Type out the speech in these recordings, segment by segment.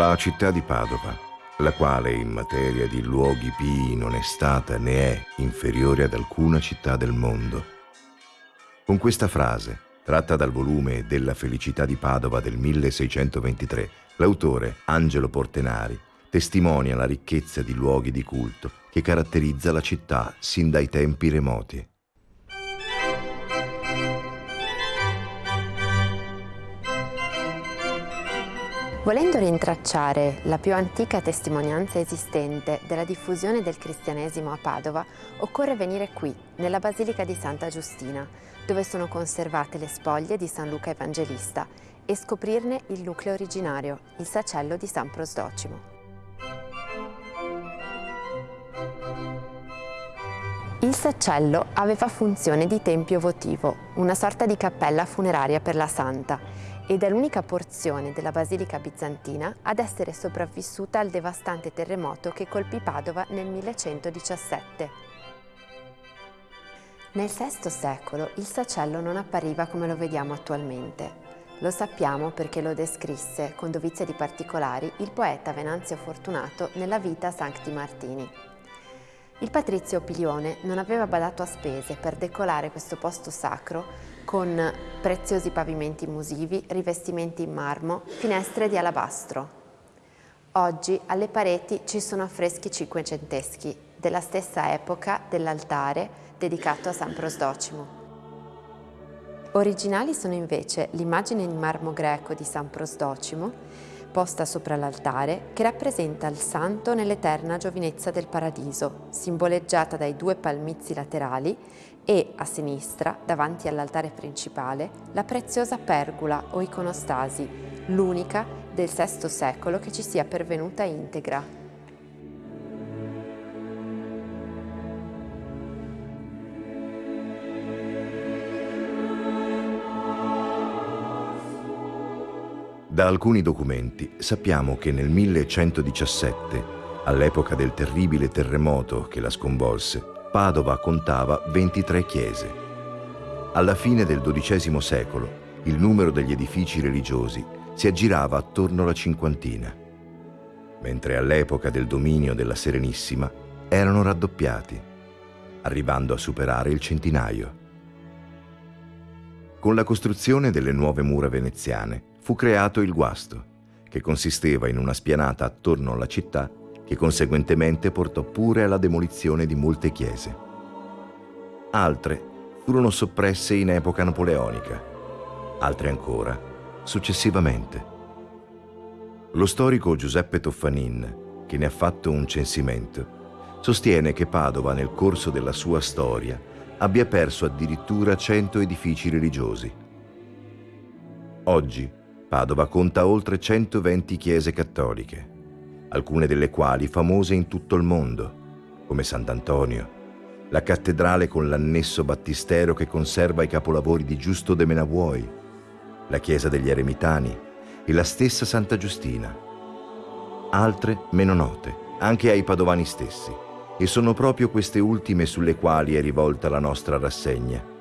La città di Padova, la quale in materia di luoghi pii non è stata né è inferiore ad alcuna città del mondo. Con questa frase, tratta dal volume Della felicità di Padova del 1623, l'autore Angelo Portenari testimonia la ricchezza di luoghi di culto che caratterizza la città sin dai tempi remoti. Volendo rintracciare la più antica testimonianza esistente della diffusione del cristianesimo a Padova, occorre venire qui, nella Basilica di Santa Giustina, dove sono conservate le spoglie di San Luca Evangelista e scoprirne il nucleo originario, il sacello di San Prosdocimo. Il sacello aveva funzione di tempio votivo, una sorta di cappella funeraria per la santa, ed è l'unica porzione della Basilica bizantina ad essere sopravvissuta al devastante terremoto che colpì Padova nel 1117. Nel VI secolo il sacello non appariva come lo vediamo attualmente. Lo sappiamo perché lo descrisse, con dovizia di particolari, il poeta Venanzio Fortunato nella Vita Sancti Martini. Il patrizio Pilione non aveva badato a spese per decolare questo posto sacro con preziosi pavimenti musivi, rivestimenti in marmo, finestre di alabastro. Oggi alle pareti ci sono affreschi cinquecenteschi della stessa epoca dell'altare dedicato a San Prosdocimo. Originali sono invece l'immagine in marmo greco di San Prosdocimo posta sopra l'altare che rappresenta il santo nell'eterna giovinezza del paradiso, simboleggiata dai due palmizi laterali e a sinistra, davanti all'altare principale, la preziosa pergola o iconostasi, l'unica del VI secolo che ci sia pervenuta integra. Da alcuni documenti sappiamo che nel 1117, all'epoca del terribile terremoto che la sconvolse, Padova contava 23 chiese. Alla fine del XII secolo il numero degli edifici religiosi si aggirava attorno alla cinquantina, mentre all'epoca del dominio della Serenissima erano raddoppiati, arrivando a superare il centinaio. Con la costruzione delle nuove mura veneziane fu creato il guasto, che consisteva in una spianata attorno alla città che conseguentemente portò pure alla demolizione di molte chiese. Altre furono soppresse in epoca napoleonica, altre ancora successivamente. Lo storico Giuseppe Toffanin, che ne ha fatto un censimento, sostiene che Padova nel corso della sua storia abbia perso addirittura 100 edifici religiosi. Oggi Padova conta oltre 120 chiese cattoliche, alcune delle quali famose in tutto il mondo, come Sant'Antonio, la cattedrale con l'annesso battistero che conserva i capolavori di Giusto de Menavuoi, la chiesa degli Eremitani e la stessa Santa Giustina. Altre meno note, anche ai padovani stessi, e sono proprio queste ultime sulle quali è rivolta la nostra rassegna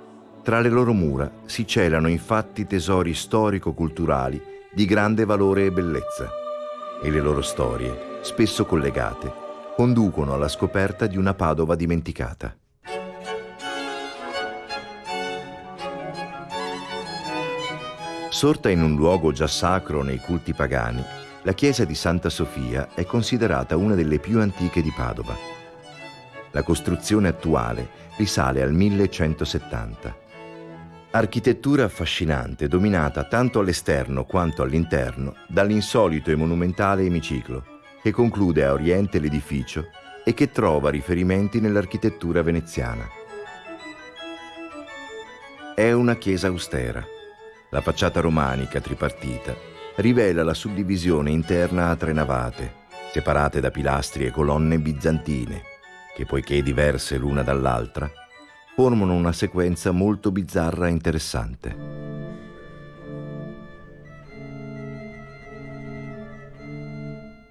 tra le loro mura si celano infatti tesori storico-culturali di grande valore e bellezza e le loro storie, spesso collegate, conducono alla scoperta di una Padova dimenticata. Sorta in un luogo già sacro nei culti pagani, la chiesa di Santa Sofia è considerata una delle più antiche di Padova. La costruzione attuale risale al 1170. Architettura affascinante, dominata tanto all'esterno quanto all'interno dall'insolito e monumentale emiciclo, che conclude a oriente l'edificio e che trova riferimenti nell'architettura veneziana. È una chiesa austera. La facciata romanica tripartita rivela la suddivisione interna a tre navate, separate da pilastri e colonne bizantine, che poiché diverse l'una dall'altra, formano una sequenza molto bizzarra e interessante.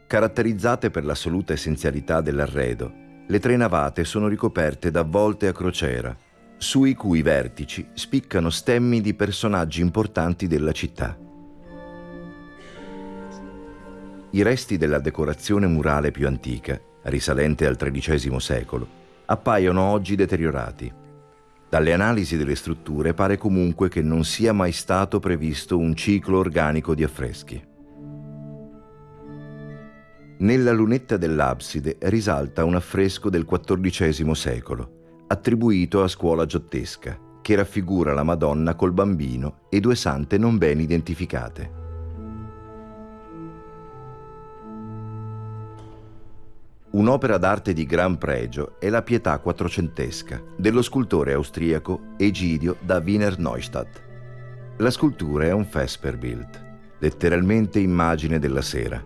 Caratterizzate per l'assoluta essenzialità dell'arredo, le tre navate sono ricoperte da volte a crociera, sui cui vertici spiccano stemmi di personaggi importanti della città. i resti della decorazione murale più antica, risalente al XIII secolo, appaiono oggi deteriorati. Dalle analisi delle strutture pare comunque che non sia mai stato previsto un ciclo organico di affreschi. Nella lunetta dell'abside risalta un affresco del XIV secolo, attribuito a scuola giottesca, che raffigura la Madonna col bambino e due sante non ben identificate. Un'opera d'arte di gran pregio è la Pietà quattrocentesca dello scultore austriaco Egidio da Wiener Neustadt. La scultura è un Vesperbild, letteralmente immagine della sera,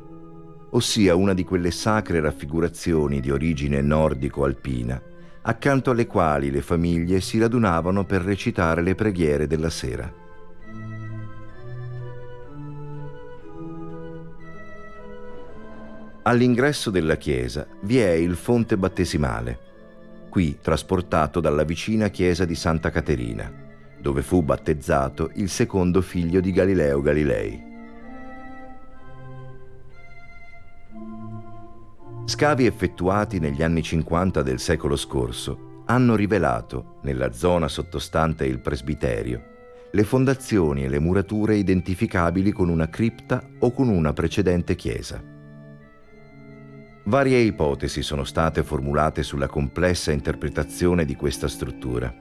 ossia una di quelle sacre raffigurazioni di origine nordico-alpina, accanto alle quali le famiglie si radunavano per recitare le preghiere della sera. All'ingresso della chiesa vi è il fonte battesimale, qui trasportato dalla vicina chiesa di Santa Caterina, dove fu battezzato il secondo figlio di Galileo Galilei. Scavi effettuati negli anni 50 del secolo scorso hanno rivelato, nella zona sottostante il presbiterio, le fondazioni e le murature identificabili con una cripta o con una precedente chiesa. Varie ipotesi sono state formulate sulla complessa interpretazione di questa struttura,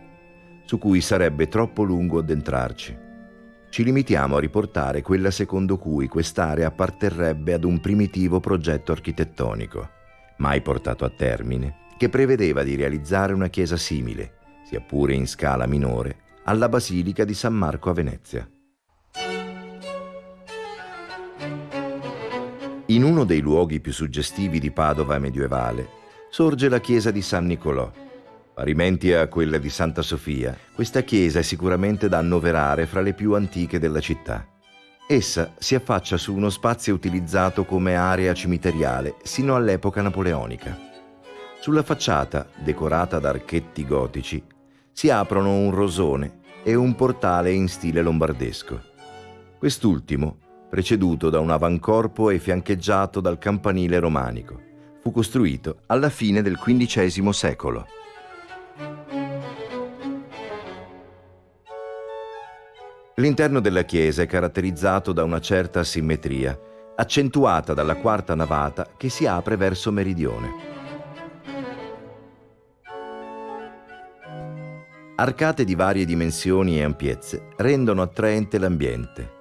su cui sarebbe troppo lungo addentrarci. Ci limitiamo a riportare quella secondo cui quest'area apparterrebbe ad un primitivo progetto architettonico, mai portato a termine, che prevedeva di realizzare una chiesa simile, sia pure in scala minore, alla Basilica di San Marco a Venezia. In uno dei luoghi più suggestivi di Padova medievale sorge la chiesa di San Nicolò. Parimenti a quella di Santa Sofia, questa chiesa è sicuramente da annoverare fra le più antiche della città. Essa si affaccia su uno spazio utilizzato come area cimiteriale sino all'epoca napoleonica. Sulla facciata, decorata da archetti gotici, si aprono un rosone e un portale in stile lombardesco. Quest'ultimo preceduto da un avancorpo e fiancheggiato dal campanile romanico. Fu costruito alla fine del XV secolo. L'interno della chiesa è caratterizzato da una certa simmetria, accentuata dalla quarta navata che si apre verso meridione. Arcate di varie dimensioni e ampiezze rendono attraente l'ambiente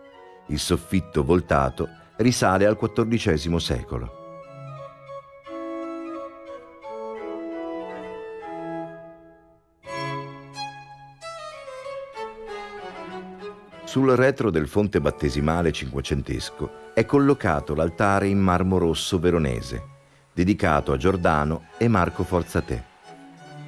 il soffitto voltato risale al XIV secolo. Sul retro del fonte battesimale cinquecentesco è collocato l'altare in marmo rosso veronese, dedicato a Giordano e Marco Forzatè.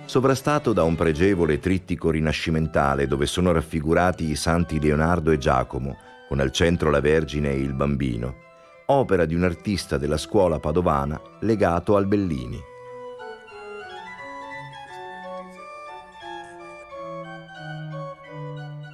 Sovrastato da un pregevole trittico rinascimentale dove sono raffigurati i santi Leonardo e Giacomo, con al centro la Vergine e il Bambino, opera di un artista della scuola padovana legato al Bellini.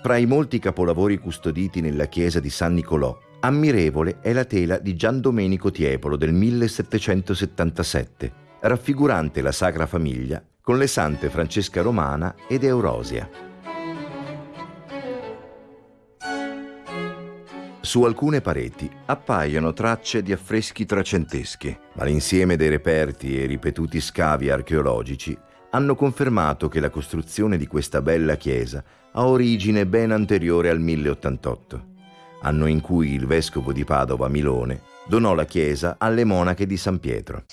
Fra i molti capolavori custoditi nella chiesa di San Nicolò, ammirevole è la tela di Gian Domenico Tiepolo del 1777, raffigurante la Sacra Famiglia con le sante Francesca Romana ed Eurosia. Su alcune pareti appaiono tracce di affreschi trecenteschi, ma l'insieme dei reperti e ripetuti scavi archeologici hanno confermato che la costruzione di questa bella chiesa ha origine ben anteriore al 1088, anno in cui il vescovo di Padova Milone donò la chiesa alle monache di San Pietro.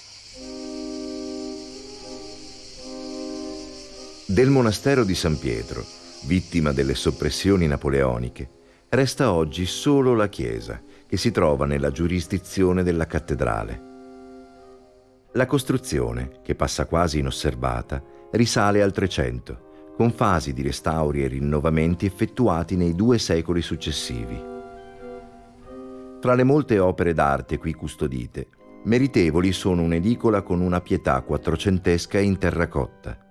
Del monastero di San Pietro, vittima delle soppressioni napoleoniche, resta oggi solo la chiesa, che si trova nella giurisdizione della cattedrale. La costruzione, che passa quasi inosservata, risale al Trecento, con fasi di restauri e rinnovamenti effettuati nei due secoli successivi. Tra le molte opere d'arte qui custodite, meritevoli sono un'edicola con una pietà quattrocentesca in terracotta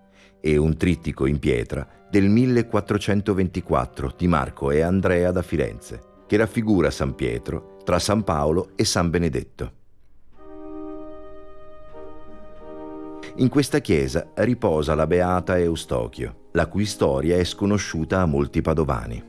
e un trittico in pietra del 1424 di Marco e Andrea da Firenze, che raffigura San Pietro tra San Paolo e San Benedetto. In questa chiesa riposa la beata Eustochio, la cui storia è sconosciuta a molti padovani.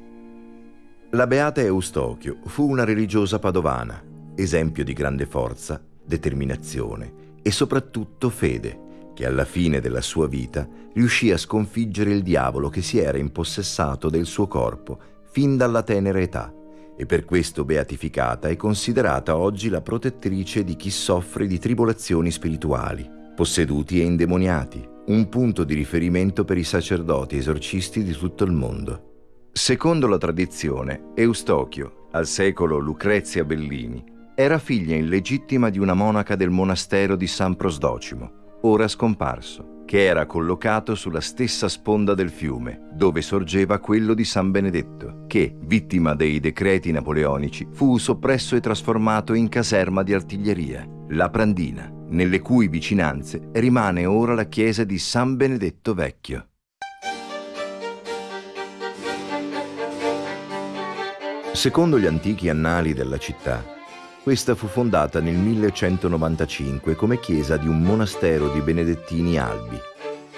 La beata Eustochio fu una religiosa padovana, esempio di grande forza, determinazione e soprattutto fede che alla fine della sua vita riuscì a sconfiggere il diavolo che si era impossessato del suo corpo fin dalla tenera età e per questo beatificata è considerata oggi la protettrice di chi soffre di tribolazioni spirituali, posseduti e indemoniati, un punto di riferimento per i sacerdoti esorcisti di tutto il mondo. Secondo la tradizione, Eustochio, al secolo Lucrezia Bellini, era figlia illegittima di una monaca del monastero di San Prosdocimo, ora scomparso, che era collocato sulla stessa sponda del fiume, dove sorgeva quello di San Benedetto, che, vittima dei decreti napoleonici, fu soppresso e trasformato in caserma di artiglieria, la Prandina, nelle cui vicinanze rimane ora la chiesa di San Benedetto Vecchio. Secondo gli antichi annali della città, questa fu fondata nel 1195 come chiesa di un monastero di benedettini albi,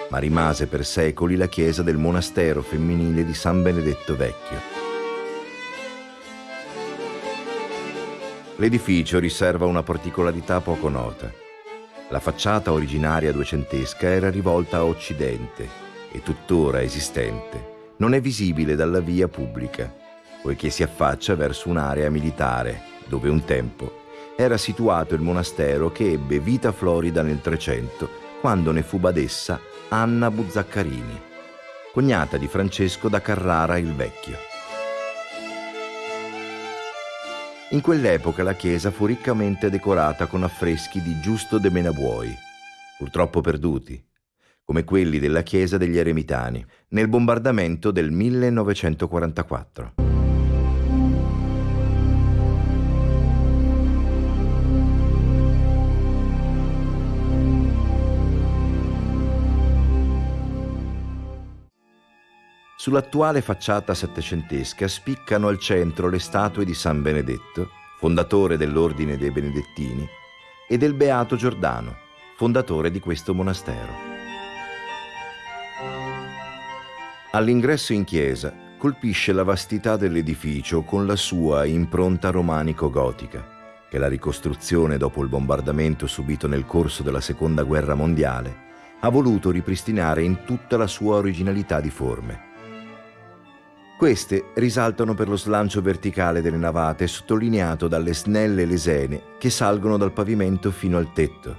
ma rimase per secoli la chiesa del monastero femminile di San Benedetto Vecchio. L'edificio riserva una particolarità poco nota. La facciata originaria duecentesca era rivolta a occidente e tuttora esistente. Non è visibile dalla via pubblica, poiché si affaccia verso un'area militare dove un tempo era situato il monastero che ebbe vita florida nel Trecento, quando ne fu badessa Anna Buzzaccarini, cognata di Francesco da Carrara il Vecchio. In quell'epoca la chiesa fu riccamente decorata con affreschi di Giusto de Menabuoi, purtroppo perduti, come quelli della chiesa degli Eremitani, nel bombardamento del 1944. Sull'attuale facciata settecentesca spiccano al centro le statue di San Benedetto, fondatore dell'Ordine dei Benedettini, e del Beato Giordano, fondatore di questo monastero. All'ingresso in chiesa colpisce la vastità dell'edificio con la sua impronta romanico-gotica, che la ricostruzione dopo il bombardamento subito nel corso della Seconda Guerra Mondiale ha voluto ripristinare in tutta la sua originalità di forme. Queste risaltano per lo slancio verticale delle navate sottolineato dalle snelle lesene che salgono dal pavimento fino al tetto,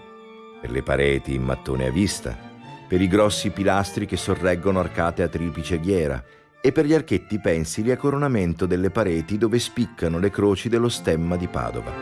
per le pareti in mattone a vista, per i grossi pilastri che sorreggono arcate a triplice ghiera e per gli archetti pensili a coronamento delle pareti dove spiccano le croci dello stemma di Padova.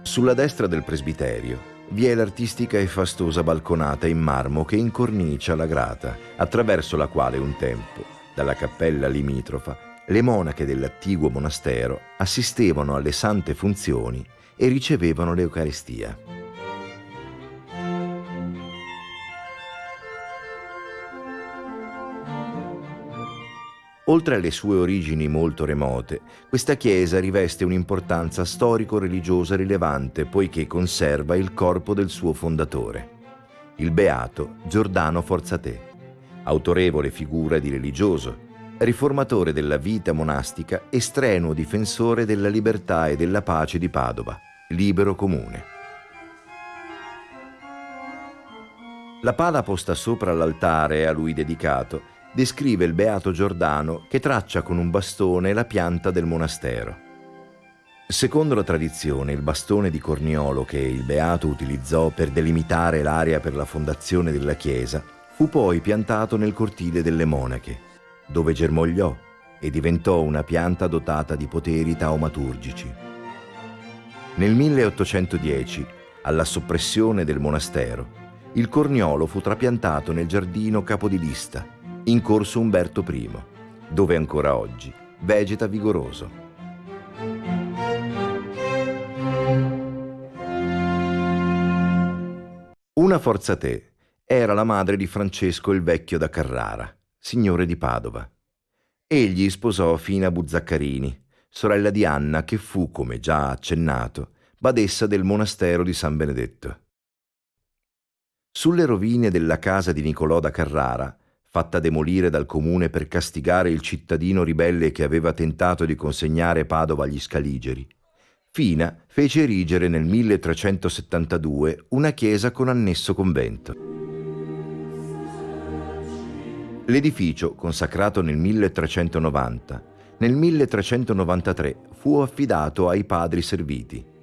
Sulla destra del presbiterio vi è l'artistica e fastosa balconata in marmo che incornicia la grata, attraverso la quale un tempo, dalla cappella limitrofa, le monache dell'attiguo monastero assistevano alle sante funzioni e ricevevano l'Eucaristia. Oltre alle sue origini molto remote, questa chiesa riveste un'importanza storico-religiosa rilevante poiché conserva il corpo del suo fondatore, il beato Giordano Forzatè, autorevole figura di religioso, riformatore della vita monastica e strenuo difensore della libertà e della pace di Padova, libero comune. La pala posta sopra l'altare a lui dedicato descrive il beato Giordano che traccia con un bastone la pianta del monastero. Secondo la tradizione, il bastone di Corniolo che il beato utilizzò per delimitare l'area per la fondazione della chiesa fu poi piantato nel cortile delle monache, dove germogliò e diventò una pianta dotata di poteri taumaturgici. Nel 1810, alla soppressione del monastero, il corniolo fu trapiantato nel giardino capodilista in corso Umberto I, dove ancora oggi vegeta vigoroso. Una forza te era la madre di Francesco il Vecchio da Carrara, signore di Padova. Egli sposò Fina Buzzaccarini, sorella di Anna che fu, come già accennato, badessa del monastero di San Benedetto. Sulle rovine della casa di Nicolò da Carrara, fatta demolire dal comune per castigare il cittadino ribelle che aveva tentato di consegnare Padova agli Scaligeri, Fina fece erigere nel 1372 una chiesa con annesso convento. L'edificio, consacrato nel 1390, nel 1393 fu affidato ai padri serviti.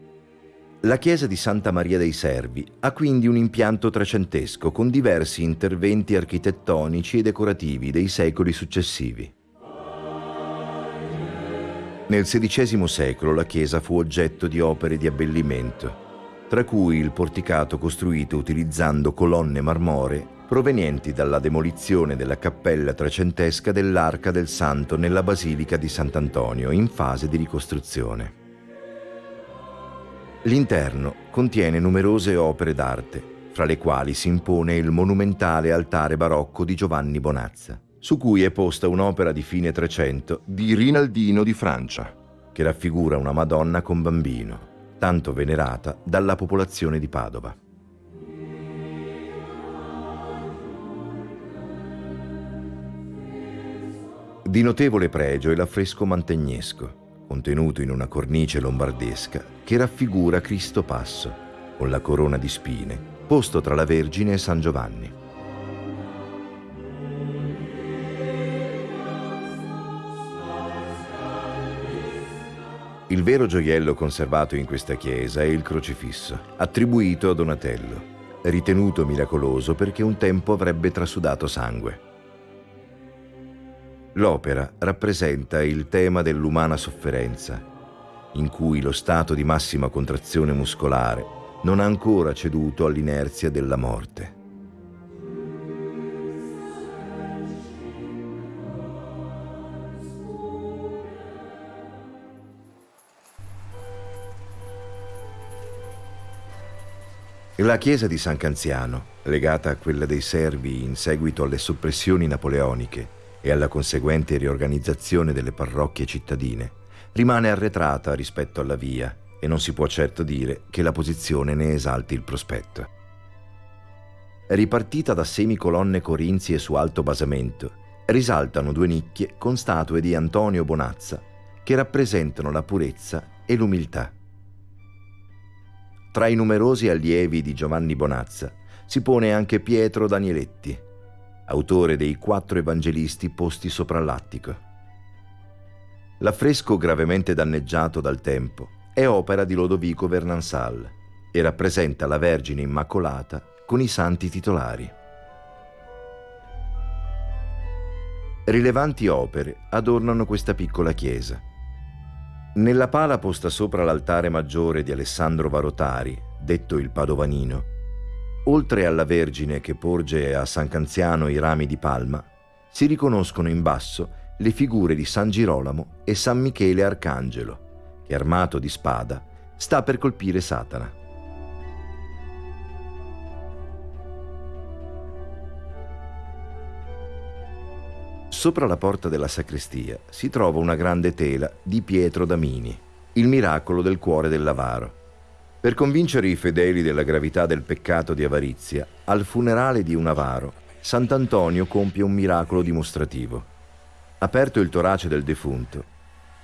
La chiesa di Santa Maria dei Servi ha quindi un impianto trecentesco con diversi interventi architettonici e decorativi dei secoli successivi. Nel XVI secolo la chiesa fu oggetto di opere di abbellimento, tra cui il porticato costruito utilizzando colonne marmoree provenienti dalla demolizione della cappella trecentesca dell'Arca del Santo nella Basilica di Sant'Antonio in fase di ricostruzione. L'interno contiene numerose opere d'arte, fra le quali si impone il monumentale altare barocco di Giovanni Bonazza su cui è posta un'opera di fine Trecento di Rinaldino di Francia, che raffigura una Madonna con bambino, tanto venerata dalla popolazione di Padova. Di notevole pregio è l'affresco mantegnesco, contenuto in una cornice lombardesca, che raffigura Cristo Passo, con la corona di spine, posto tra la Vergine e San Giovanni. Il vero gioiello conservato in questa chiesa è il crocifisso, attribuito a Donatello, ritenuto miracoloso perché un tempo avrebbe trasudato sangue. L'opera rappresenta il tema dell'umana sofferenza, in cui lo stato di massima contrazione muscolare non ha ancora ceduto all'inerzia della morte. La chiesa di San Canziano, legata a quella dei Servi in seguito alle soppressioni napoleoniche e alla conseguente riorganizzazione delle parrocchie cittadine, rimane arretrata rispetto alla via e non si può certo dire che la posizione ne esalti il prospetto. Ripartita da semicolonne corinzie su alto basamento, risaltano due nicchie con statue di Antonio Bonazza che rappresentano la purezza e l'umiltà. Tra i numerosi allievi di Giovanni Bonazza si pone anche Pietro Danieletti, autore dei quattro evangelisti posti sopra l'attico. L'affresco gravemente danneggiato dal tempo è opera di Lodovico Vernansal e rappresenta la Vergine Immacolata con i santi titolari. Rilevanti opere adornano questa piccola chiesa. Nella pala posta sopra l'altare maggiore di Alessandro Varotari, detto il Padovanino, oltre alla Vergine che porge a San Canziano i rami di palma, si riconoscono in basso le figure di San Girolamo e San Michele Arcangelo, che armato di spada sta per colpire Satana. Sopra la porta della sacrestia si trova una grande tela di Pietro Damini, il miracolo del cuore dell'avaro. Per convincere i fedeli della gravità del peccato di avarizia, al funerale di un avaro, Sant'Antonio compie un miracolo dimostrativo. Aperto il torace del defunto,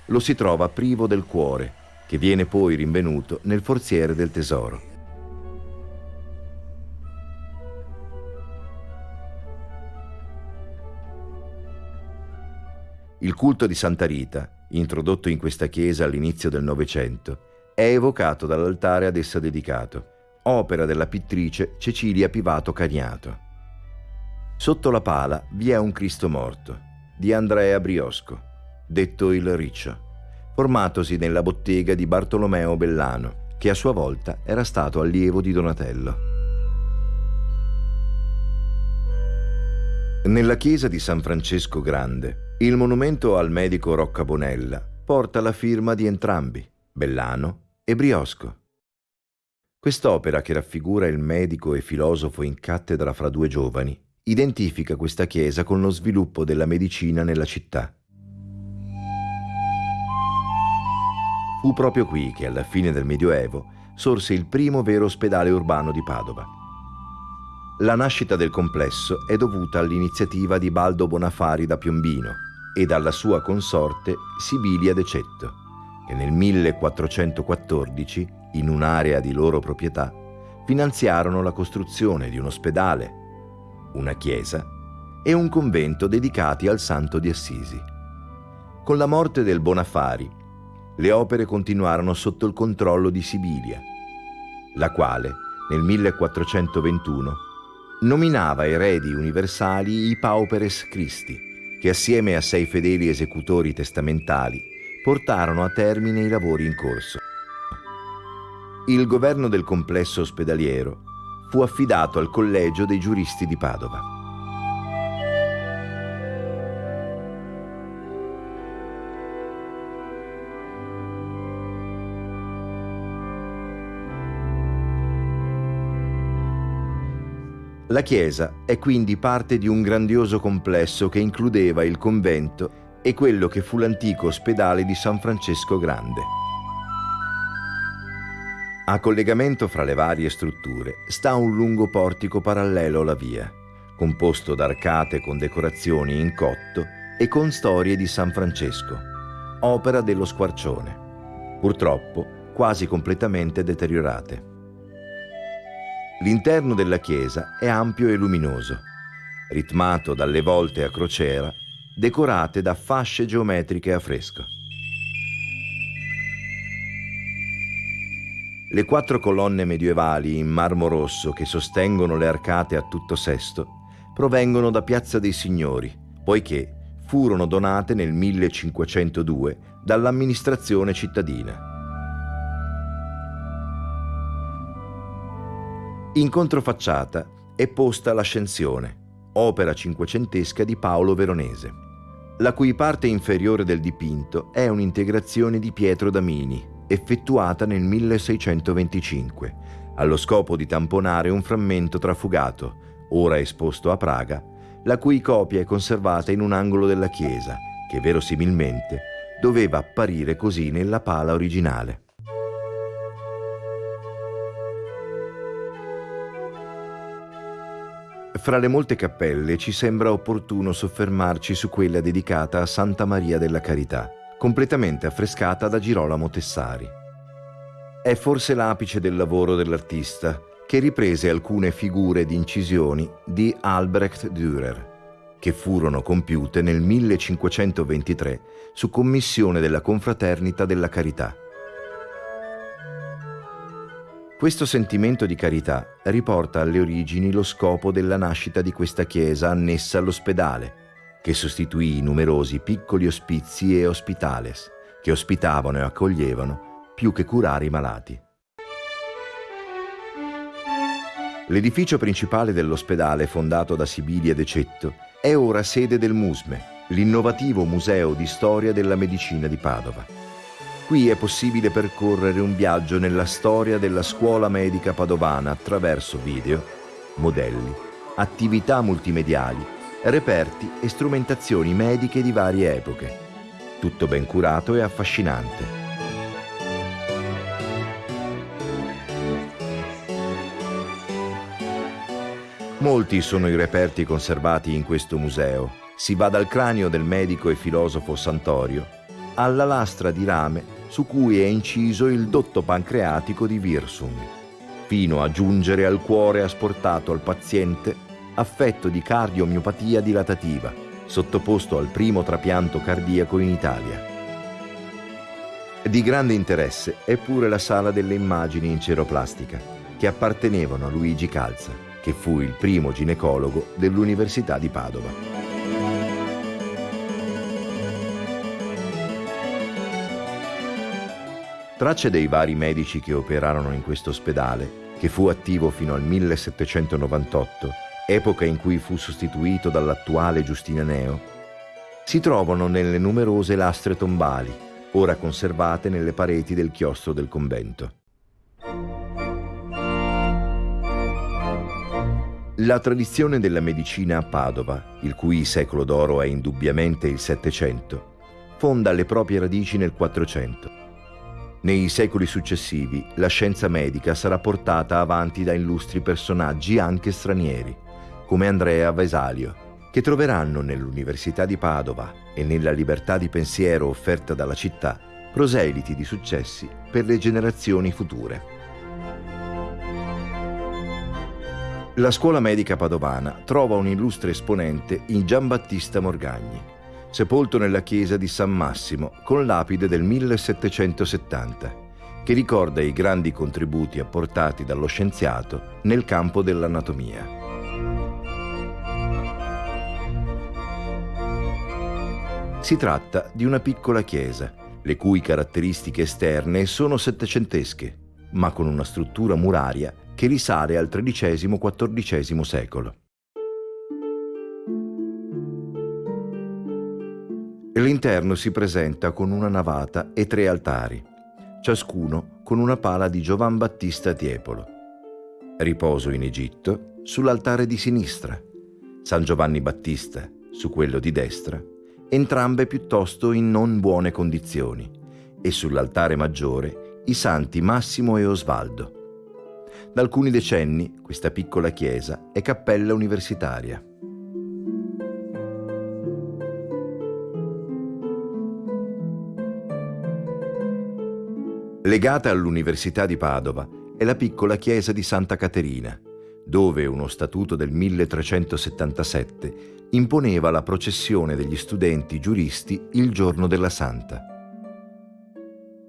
lo si trova privo del cuore, che viene poi rinvenuto nel forziere del tesoro. Il culto di Santa Rita, introdotto in questa chiesa all'inizio del Novecento, è evocato dall'altare ad essa dedicato, opera della pittrice Cecilia Pivato Cagnato. Sotto la pala vi è un Cristo morto, di Andrea Briosco, detto il Riccio, formatosi nella bottega di Bartolomeo Bellano, che a sua volta era stato allievo di Donatello. Nella chiesa di San Francesco Grande il monumento al medico Rocca Bonella porta la firma di entrambi, Bellano e Briosco. Quest'opera, che raffigura il medico e filosofo in cattedra fra due giovani, identifica questa chiesa con lo sviluppo della medicina nella città. Fu proprio qui che alla fine del Medioevo sorse il primo vero ospedale urbano di Padova. La nascita del complesso è dovuta all'iniziativa di Baldo Bonafari da Piombino e dalla sua consorte Sibilia De Cetto, che nel 1414, in un'area di loro proprietà, finanziarono la costruzione di un ospedale, una chiesa e un convento dedicati al santo di Assisi. Con la morte del Bonafari, le opere continuarono sotto il controllo di Sibilia, la quale, nel 1421, nominava eredi universali i Pauperes Christi, che assieme a sei fedeli esecutori testamentali portarono a termine i lavori in corso. Il governo del complesso ospedaliero fu affidato al Collegio dei giuristi di Padova. La chiesa è quindi parte di un grandioso complesso che includeva il convento e quello che fu l'antico ospedale di San Francesco Grande. A collegamento fra le varie strutture sta un lungo portico parallelo alla via, composto da arcate con decorazioni in cotto e con storie di San Francesco, opera dello squarcione, purtroppo quasi completamente deteriorate. L'interno della chiesa è ampio e luminoso, ritmato dalle volte a crociera, decorate da fasce geometriche a fresco. Le quattro colonne medievali in marmo rosso che sostengono le arcate a tutto sesto provengono da Piazza dei Signori, poiché furono donate nel 1502 dall'amministrazione cittadina. In controfacciata è posta l'Ascensione, opera cinquecentesca di Paolo Veronese, la cui parte inferiore del dipinto è un'integrazione di Pietro Damini, effettuata nel 1625, allo scopo di tamponare un frammento trafugato, ora esposto a Praga, la cui copia è conservata in un angolo della chiesa, che verosimilmente doveva apparire così nella pala originale. Fra le molte cappelle ci sembra opportuno soffermarci su quella dedicata a Santa Maria della Carità, completamente affrescata da Girolamo Tessari. È forse l'apice del lavoro dell'artista, che riprese alcune figure ed incisioni di Albrecht Dürer, che furono compiute nel 1523 su commissione della Confraternita della Carità. Questo sentimento di carità riporta alle origini lo scopo della nascita di questa chiesa annessa all'ospedale, che sostituì i numerosi piccoli ospizi e ospitales, che ospitavano e accoglievano più che curare i malati. L'edificio principale dell'ospedale fondato da Sibilia De Cetto è ora sede del MUSME, l'innovativo museo di storia della medicina di Padova. Qui è possibile percorrere un viaggio nella storia della scuola medica padovana attraverso video, modelli, attività multimediali, reperti e strumentazioni mediche di varie epoche. Tutto ben curato e affascinante. Molti sono i reperti conservati in questo museo. Si va dal cranio del medico e filosofo Santorio alla lastra di rame su cui è inciso il dotto pancreatico di Wirsung, fino a giungere al cuore asportato al paziente affetto di cardiomiopatia dilatativa, sottoposto al primo trapianto cardiaco in Italia. Di grande interesse è pure la sala delle immagini in ceroplastica, che appartenevano a Luigi Calza, che fu il primo ginecologo dell'Università di Padova. Tracce dei vari medici che operarono in questo ospedale, che fu attivo fino al 1798, epoca in cui fu sostituito dall'attuale Giustinaneo, si trovano nelle numerose lastre tombali, ora conservate nelle pareti del chiostro del convento. La tradizione della medicina a Padova, il cui secolo d'oro è indubbiamente il Settecento, fonda le proprie radici nel Quattrocento Nei secoli successivi la scienza medica sarà portata avanti da illustri personaggi anche stranieri, come Andrea Vesalio, che troveranno nell'Università di Padova e nella libertà di pensiero offerta dalla città proseliti di successi per le generazioni future. La scuola medica padovana trova un illustre esponente in Giambattista Morgagni, sepolto nella chiesa di San Massimo con lapide del 1770, che ricorda i grandi contributi apportati dallo scienziato nel campo dell'anatomia. Si tratta di una piccola chiesa, le cui caratteristiche esterne sono settecentesche, ma con una struttura muraria che risale al XIII-XIV secolo. L'interno si presenta con una navata e tre altari, ciascuno con una pala di Giovan Battista Tiepolo. Riposo in Egitto sull'altare di sinistra, San Giovanni Battista su quello di destra entrambe piuttosto in non buone condizioni, e sull'altare maggiore i santi Massimo e Osvaldo. Da alcuni decenni questa piccola chiesa è cappella universitaria. Legata all'Università di Padova è la piccola chiesa di Santa Caterina, dove uno statuto del 1377 imponeva la processione degli studenti giuristi il giorno della Santa.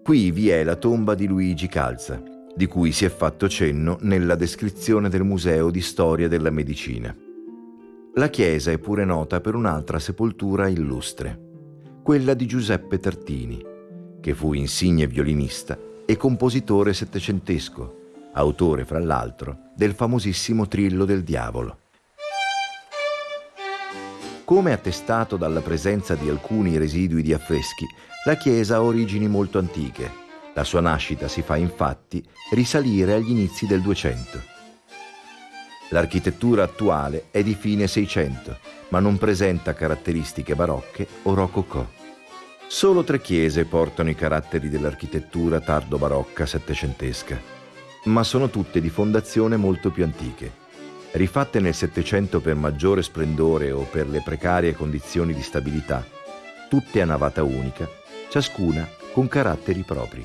Qui vi è la tomba di Luigi Calza, di cui si è fatto cenno nella descrizione del Museo di Storia della Medicina. La chiesa è pure nota per un'altra sepoltura illustre, quella di Giuseppe Tartini, che fu insigne violinista e compositore settecentesco, autore fra l'altro del famosissimo Trillo del Diavolo. Come attestato dalla presenza di alcuni residui di affreschi, la chiesa ha origini molto antiche. La sua nascita si fa infatti risalire agli inizi del 200. L'architettura attuale è di fine 600, ma non presenta caratteristiche barocche o rococò. Solo tre chiese portano i caratteri dell'architettura tardo-barocca settecentesca, ma sono tutte di fondazione molto più antiche rifatte nel Settecento per maggiore splendore o per le precarie condizioni di stabilità, tutte a navata unica, ciascuna con caratteri propri.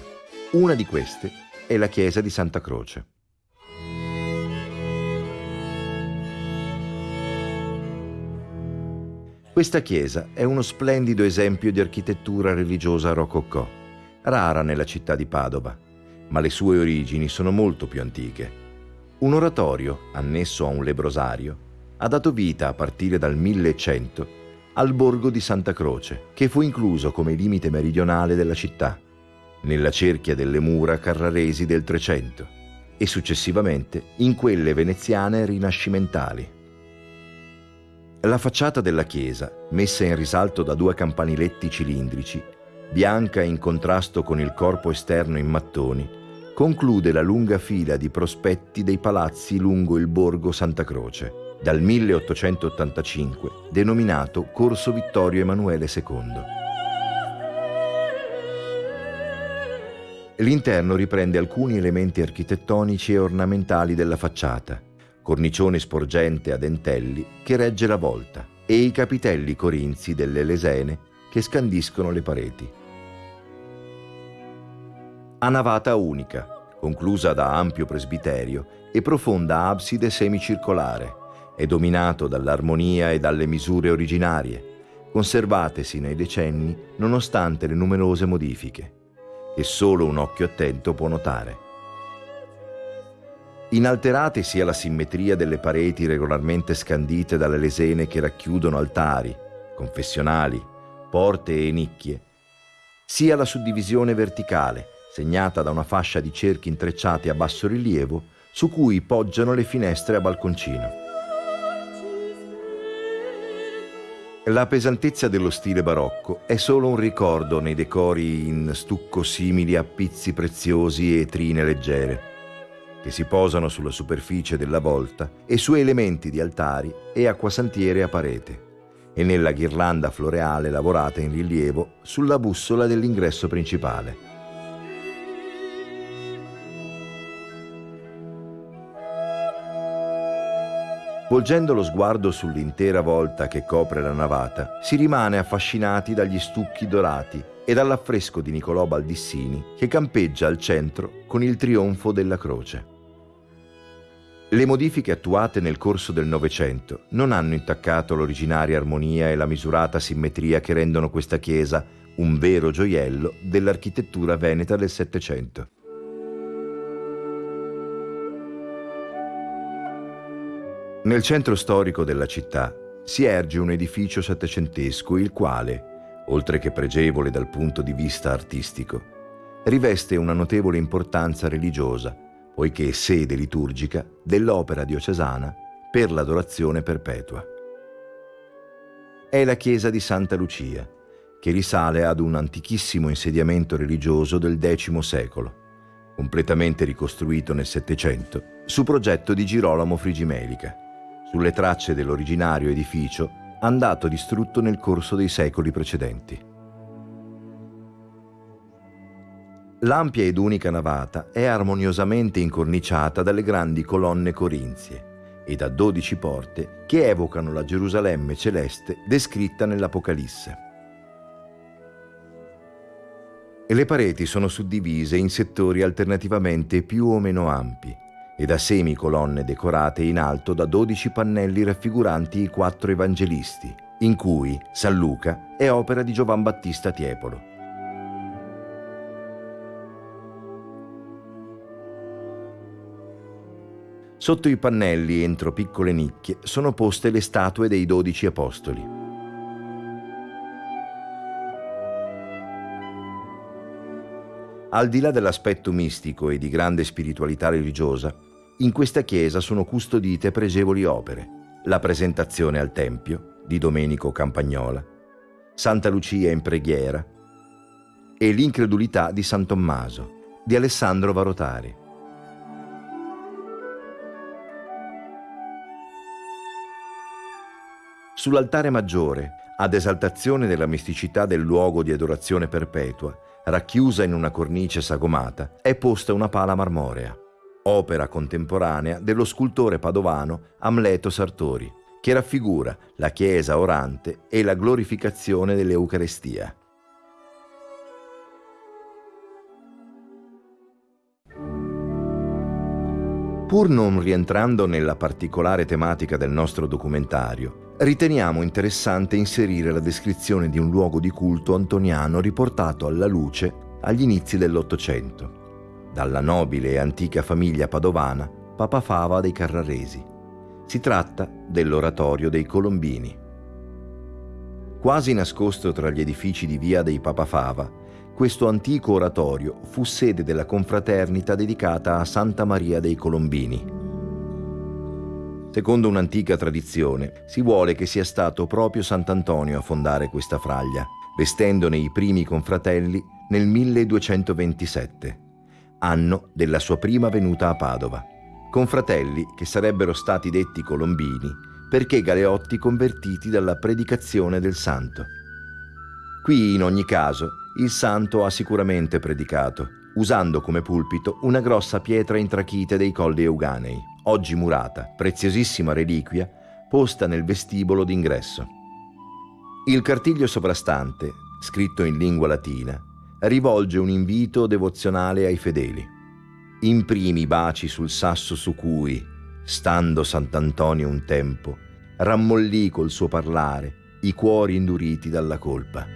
Una di queste è la chiesa di Santa Croce. Questa chiesa è uno splendido esempio di architettura religiosa rococò, rara nella città di Padova, ma le sue origini sono molto più antiche un oratorio, annesso a un lebrosario, ha dato vita a partire dal 1100 al borgo di Santa Croce, che fu incluso come limite meridionale della città, nella cerchia delle mura carraresi del Trecento e successivamente in quelle veneziane rinascimentali. La facciata della chiesa, messa in risalto da due campaniletti cilindrici, bianca in contrasto con il corpo esterno in mattoni, conclude la lunga fila di prospetti dei palazzi lungo il borgo Santa Croce, dal 1885 denominato Corso Vittorio Emanuele II. L'interno riprende alcuni elementi architettonici e ornamentali della facciata, cornicione sporgente a dentelli che regge la volta e i capitelli corinzi delle lesene che scandiscono le pareti a navata unica, conclusa da ampio presbiterio e profonda abside semicircolare, è dominato dall'armonia e dalle misure originarie, conservatesi nei decenni nonostante le numerose modifiche, che solo un occhio attento può notare. Inalterate sia la simmetria delle pareti regolarmente scandite dalle lesene che racchiudono altari, confessionali, porte e nicchie, sia la suddivisione verticale, segnata da una fascia di cerchi intrecciati a basso rilievo, su cui poggiano le finestre a balconcino. La pesantezza dello stile barocco è solo un ricordo nei decori in stucco simili a pizzi preziosi e trine leggere, che si posano sulla superficie della volta e su elementi di altari e acquasantiere a parete, e nella ghirlanda floreale lavorata in rilievo sulla bussola dell'ingresso principale. Volgendo lo sguardo sull'intera volta che copre la navata, si rimane affascinati dagli stucchi dorati e dall'affresco di Niccolò Baldissini che campeggia al centro con il trionfo della croce. Le modifiche attuate nel corso del Novecento non hanno intaccato l'originaria armonia e la misurata simmetria che rendono questa chiesa un vero gioiello dell'architettura veneta del Settecento. Nel centro storico della città si erge un edificio settecentesco il quale, oltre che pregevole dal punto di vista artistico, riveste una notevole importanza religiosa poiché sede liturgica dell'opera diocesana per l'adorazione perpetua. È la chiesa di Santa Lucia, che risale ad un antichissimo insediamento religioso del X secolo, completamente ricostruito nel Settecento, su progetto di Girolamo Frigimelica, sulle tracce dell'originario edificio andato distrutto nel corso dei secoli precedenti. L'ampia ed unica navata è armoniosamente incorniciata dalle grandi colonne corinzie e da dodici porte che evocano la Gerusalemme celeste descritta nell'Apocalisse. E le pareti sono suddivise in settori alternativamente più o meno ampi e da semicolonne decorate in alto da dodici pannelli raffiguranti i quattro evangelisti, in cui San Luca è opera di Giovan Battista Tiepolo. Sotto i pannelli, entro piccole nicchie, sono poste le statue dei dodici apostoli. Al di là dell'aspetto mistico e di grande spiritualità religiosa, in questa chiesa sono custodite pregevoli opere, la presentazione al Tempio di Domenico Campagnola, Santa Lucia in preghiera e l'incredulità di San Tommaso di Alessandro Varotari. Sull'altare maggiore, ad esaltazione della misticità del luogo di adorazione perpetua, racchiusa in una cornice sagomata, è posta una pala marmorea, opera contemporanea dello scultore padovano Amleto Sartori, che raffigura la chiesa orante e la glorificazione dell'Eucarestia. Pur non rientrando nella particolare tematica del nostro documentario, riteniamo interessante inserire la descrizione di un luogo di culto antoniano riportato alla luce agli inizi dell'Ottocento, dalla nobile e antica famiglia padovana Papa Fava dei Carraresi. Si tratta dell'oratorio dei Colombini. Quasi nascosto tra gli edifici di via dei Papa Fava, questo antico oratorio fu sede della confraternita dedicata a Santa Maria dei Colombini. Secondo un'antica tradizione, si vuole che sia stato proprio Sant'Antonio a fondare questa fraglia, vestendone i primi confratelli nel 1227, anno della sua prima venuta a Padova. Confratelli che sarebbero stati detti colombini perché galeotti convertiti dalla predicazione del santo. Qui, in ogni caso, il santo ha sicuramente predicato, usando come pulpito una grossa pietra intrachite dei colli Euganei oggi murata, preziosissima reliquia, posta nel vestibolo d'ingresso. Il cartiglio sovrastante, scritto in lingua latina, rivolge un invito devozionale ai fedeli. Imprimi baci sul sasso su cui, stando Sant'Antonio un tempo, rammollì col suo parlare i cuori induriti dalla colpa.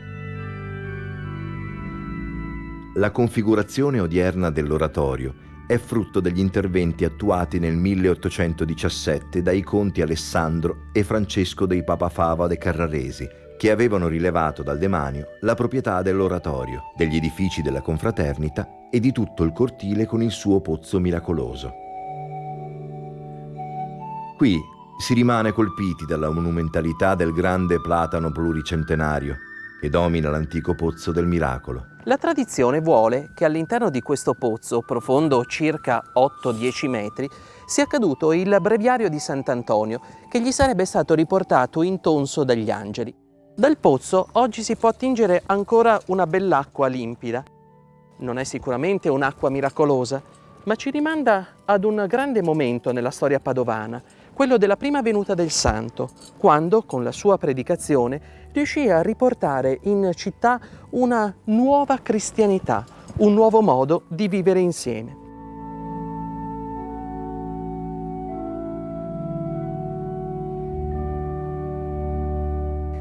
La configurazione odierna dell'oratorio è frutto degli interventi attuati nel 1817 dai conti Alessandro e Francesco dei Papafava de Carraresi, che avevano rilevato dal demanio la proprietà dell'oratorio, degli edifici della confraternita e di tutto il cortile con il suo pozzo miracoloso. Qui si rimane colpiti dalla monumentalità del grande platano pluricentenario che domina l'antico pozzo del miracolo. La tradizione vuole che all'interno di questo pozzo, profondo circa 8-10 metri, sia caduto il breviario di Sant'Antonio, che gli sarebbe stato riportato intonso dagli angeli. Dal pozzo oggi si può attingere ancora una bell'acqua limpida. Non è sicuramente un'acqua miracolosa, ma ci rimanda ad un grande momento nella storia padovana, quello della prima venuta del santo, quando con la sua predicazione riuscì a riportare in città una nuova cristianità, un nuovo modo di vivere insieme.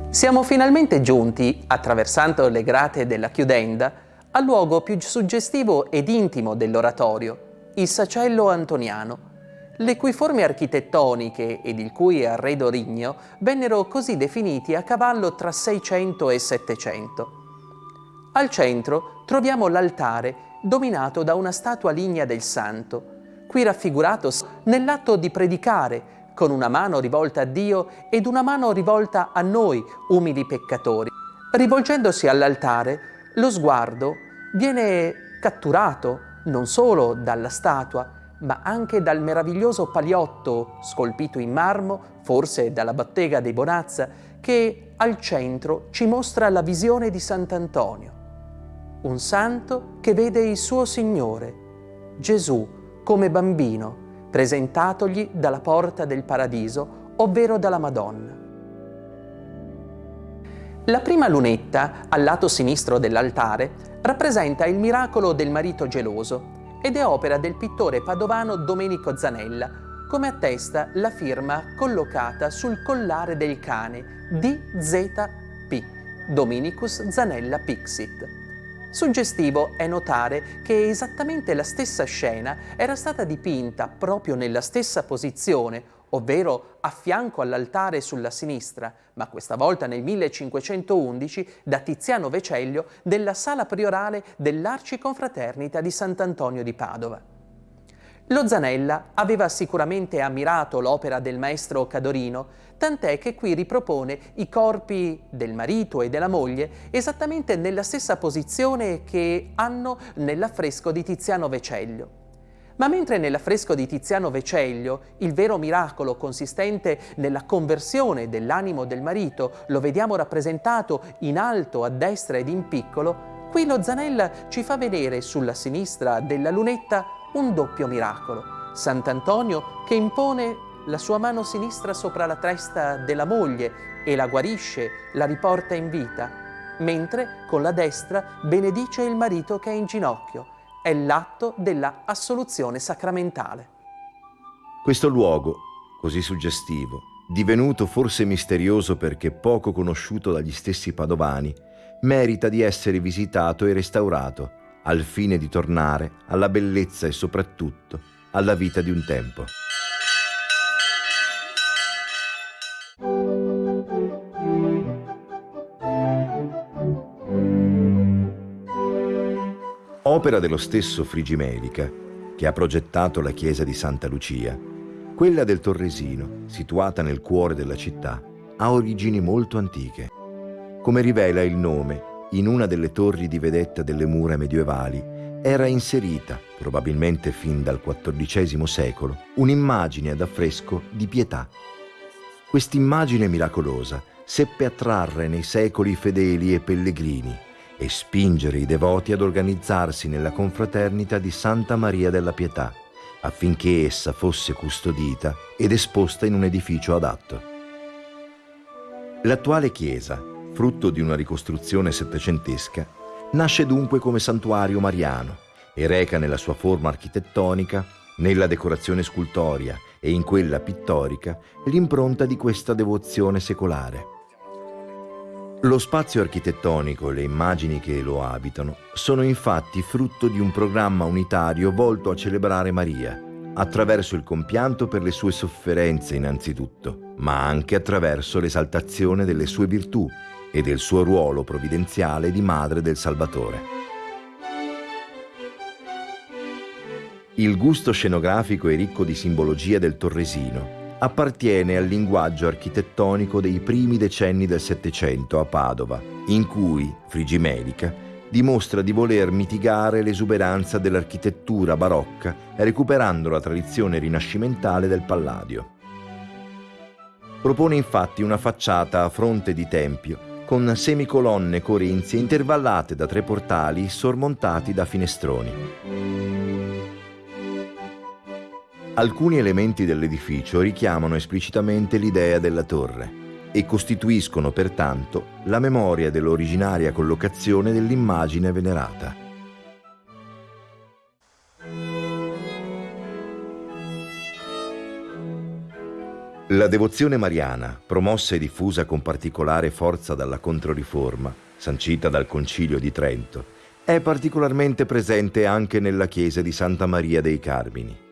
Siamo finalmente giunti, attraversando le grate della chiudenda, al luogo più suggestivo ed intimo dell'oratorio, il sacello antoniano, le cui forme architettoniche ed il cui arredo rigno vennero così definiti a cavallo tra 600 e 700. Al centro troviamo l'altare dominato da una statua lignea del santo, qui raffigurato nell'atto di predicare con una mano rivolta a Dio ed una mano rivolta a noi, umili peccatori. Rivolgendosi all'altare, lo sguardo viene catturato non solo dalla statua, ma anche dal meraviglioso paliotto scolpito in marmo, forse dalla bottega dei Bonazza, che al centro ci mostra la visione di Sant'Antonio, un santo che vede il suo Signore, Gesù, come bambino, presentatogli dalla porta del paradiso, ovvero dalla Madonna. La prima lunetta, al lato sinistro dell'altare, rappresenta il miracolo del marito geloso, ed è opera del pittore padovano Domenico Zanella, come attesta la firma collocata sul collare del cane DZP, Dominicus Zanella Pixit. Suggestivo è notare che esattamente la stessa scena era stata dipinta proprio nella stessa posizione ovvero a fianco all'altare sulla sinistra, ma questa volta nel 1511 da Tiziano Vecellio della sala priorale dell'Arciconfraternita di Sant'Antonio di Padova. Lo Zanella aveva sicuramente ammirato l'opera del maestro Cadorino, tant'è che qui ripropone i corpi del marito e della moglie esattamente nella stessa posizione che hanno nell'affresco di Tiziano Vecellio. Ma mentre nell'affresco di Tiziano Veceglio il vero miracolo consistente nella conversione dell'animo del marito lo vediamo rappresentato in alto a destra ed in piccolo, qui lo Zanella ci fa vedere sulla sinistra della lunetta un doppio miracolo. Sant'Antonio che impone la sua mano sinistra sopra la testa della moglie e la guarisce, la riporta in vita, mentre con la destra benedice il marito che è in ginocchio è l'atto della assoluzione sacramentale. Questo luogo, così suggestivo, divenuto forse misterioso perché poco conosciuto dagli stessi padovani, merita di essere visitato e restaurato al fine di tornare alla bellezza e soprattutto alla vita di un tempo. Opera dello stesso Frigimelica, che ha progettato la chiesa di Santa Lucia, quella del Torresino, situata nel cuore della città, ha origini molto antiche. Come rivela il nome, in una delle torri di vedetta delle mura medievali era inserita, probabilmente fin dal XIV secolo, un'immagine ad affresco di pietà. Quest'immagine miracolosa seppe attrarre nei secoli fedeli e pellegrini e spingere i devoti ad organizzarsi nella confraternita di Santa Maria della Pietà, affinché essa fosse custodita ed esposta in un edificio adatto. L'attuale chiesa, frutto di una ricostruzione settecentesca, nasce dunque come santuario mariano e reca nella sua forma architettonica, nella decorazione scultoria e in quella pittorica l'impronta di questa devozione secolare. Lo spazio architettonico e le immagini che lo abitano sono infatti frutto di un programma unitario volto a celebrare Maria, attraverso il compianto per le sue sofferenze innanzitutto, ma anche attraverso l'esaltazione delle sue virtù e del suo ruolo provvidenziale di Madre del Salvatore. Il gusto scenografico e ricco di simbologia del Torresino appartiene al linguaggio architettonico dei primi decenni del Settecento a Padova, in cui Frigimelica dimostra di voler mitigare l'esuberanza dell'architettura barocca recuperando la tradizione rinascimentale del Palladio. Propone infatti una facciata a fronte di tempio con semicolonne corinzie intervallate da tre portali sormontati da finestroni. Alcuni elementi dell'edificio richiamano esplicitamente l'idea della torre e costituiscono pertanto la memoria dell'originaria collocazione dell'immagine venerata. La devozione mariana, promossa e diffusa con particolare forza dalla Controriforma, sancita dal Concilio di Trento, è particolarmente presente anche nella chiesa di Santa Maria dei Carmini.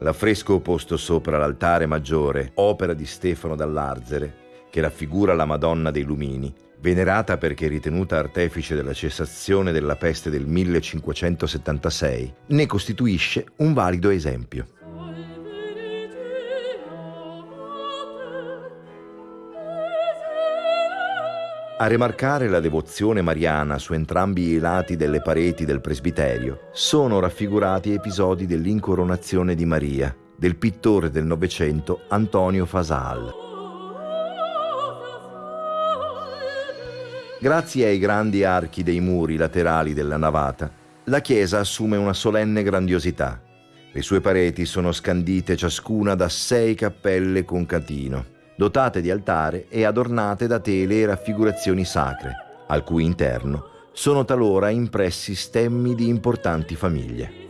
L'affresco posto sopra l'altare maggiore, opera di Stefano dall'Arzere, che raffigura la Madonna dei Lumini, venerata perché ritenuta artefice della cessazione della peste del 1576, ne costituisce un valido esempio. A rimarcare la devozione mariana su entrambi i lati delle pareti del presbiterio sono raffigurati episodi dell'incoronazione di Maria del pittore del Novecento Antonio Fasal. Grazie ai grandi archi dei muri laterali della navata, la chiesa assume una solenne grandiosità. Le sue pareti sono scandite ciascuna da sei cappelle con catino, dotate di altare e adornate da tele e raffigurazioni sacre, al cui interno sono talora impressi stemmi di importanti famiglie.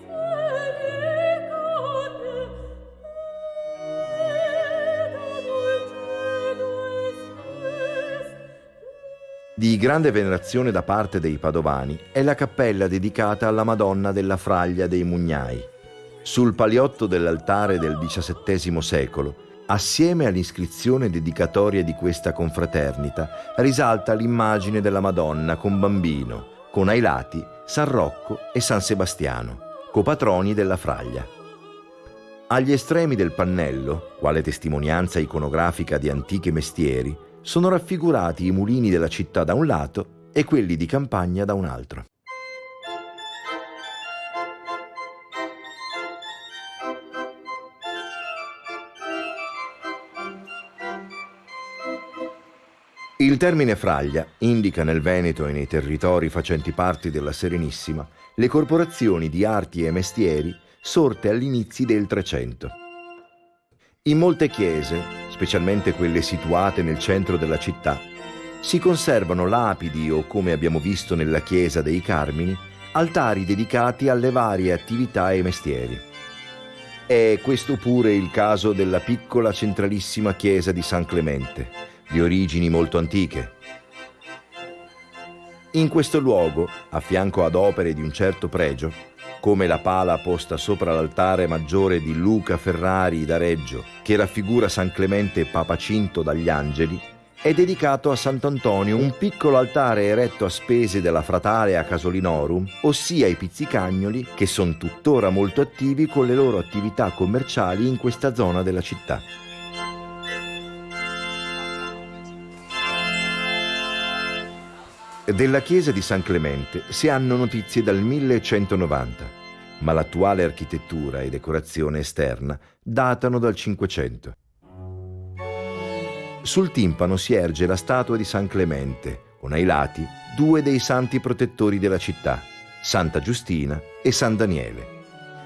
Di grande venerazione da parte dei padovani è la cappella dedicata alla Madonna della Fraglia dei Mugnai. Sul paliotto dell'altare del XVII secolo, assieme all'iscrizione dedicatoria di questa confraternita, risalta l'immagine della Madonna con bambino, con ai lati San Rocco e San Sebastiano, copatroni della Fraglia. Agli estremi del pannello, quale testimonianza iconografica di antichi mestieri, sono raffigurati i mulini della città da un lato e quelli di campagna da un altro. Il termine fraglia indica nel Veneto e nei territori facenti parte della Serenissima le corporazioni di arti e mestieri sorte all'inizio del Trecento. In molte chiese specialmente quelle situate nel centro della città, si conservano lapidi o, come abbiamo visto nella chiesa dei Carmini, altari dedicati alle varie attività e mestieri. È questo pure il caso della piccola centralissima chiesa di San Clemente, di origini molto antiche. In questo luogo, a fianco ad opere di un certo pregio, come la pala posta sopra l'altare maggiore di Luca Ferrari da Reggio, che raffigura San Clemente papacinto dagli angeli, è dedicato a Sant'Antonio un piccolo altare eretto a spese della fratale a Casolinorum, ossia i pizzicagnoli che sono tuttora molto attivi con le loro attività commerciali in questa zona della città. Della chiesa di San Clemente si hanno notizie dal 1190, ma l'attuale architettura e decorazione esterna datano dal 500. Sul timpano si erge la statua di San Clemente, con ai lati due dei santi protettori della città, Santa Giustina e San Daniele.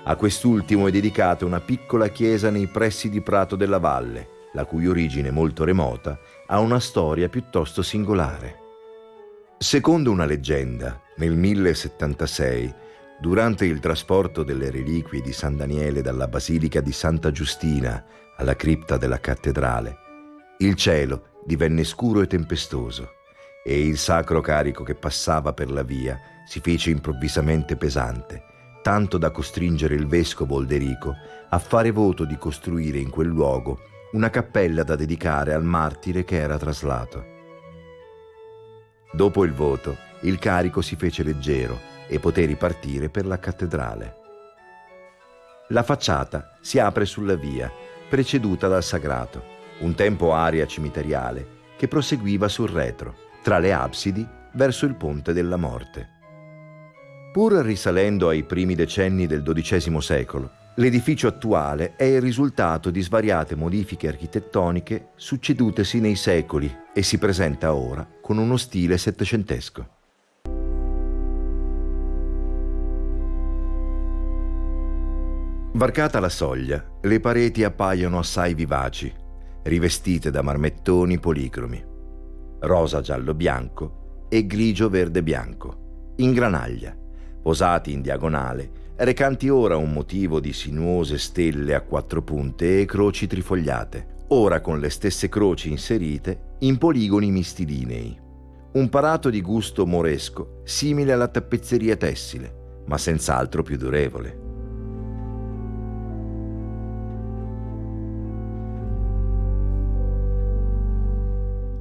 A quest'ultimo è dedicata una piccola chiesa nei pressi di Prato della Valle, la cui origine molto remota ha una storia piuttosto singolare. Secondo una leggenda, nel 1076, durante il trasporto delle reliquie di San Daniele dalla Basilica di Santa Giustina alla cripta della cattedrale, il cielo divenne scuro e tempestoso e il sacro carico che passava per la via si fece improvvisamente pesante, tanto da costringere il vescovo Olderico a fare voto di costruire in quel luogo una cappella da dedicare al martire che era traslato. Dopo il voto, il carico si fece leggero e poté ripartire per la cattedrale. La facciata si apre sulla via, preceduta dal sagrato, un tempo area cimiteriale che proseguiva sul retro, tra le absidi verso il ponte della morte. Pur risalendo ai primi decenni del XII secolo, L'edificio attuale è il risultato di svariate modifiche architettoniche succedutesi nei secoli e si presenta ora con uno stile settecentesco. Varcata la soglia, le pareti appaiono assai vivaci, rivestite da marmettoni policromi, rosa giallo bianco e grigio verde bianco, in granaglia, posati in diagonale, recanti ora un motivo di sinuose stelle a quattro punte e croci trifogliate, ora con le stesse croci inserite in poligoni mistilinei. Un parato di gusto moresco, simile alla tappezzeria tessile, ma senz'altro più durevole.